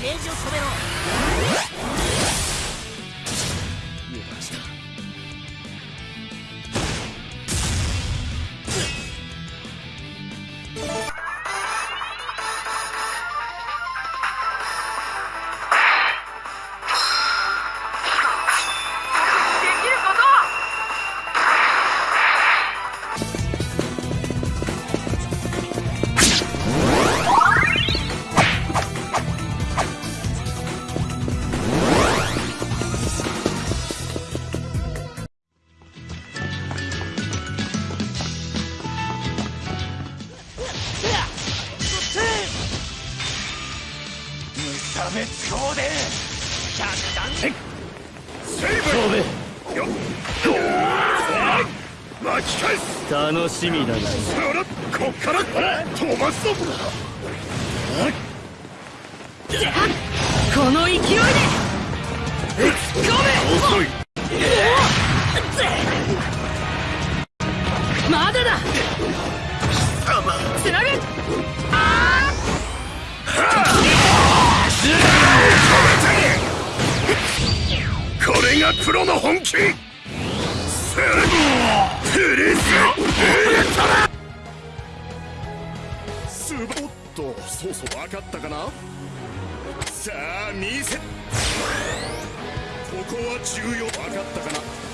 ゲージを止めろ滅砲で百弾セイブよっ巻き返す楽しみだなほらこっから飛ばすぞこの勢いで突っ込遅いまだだ貴様つなぐがプロの本気。プリスウルトラス。ボッとそうそう分かったかな？さあ見せ。ここは重要。分かったかな？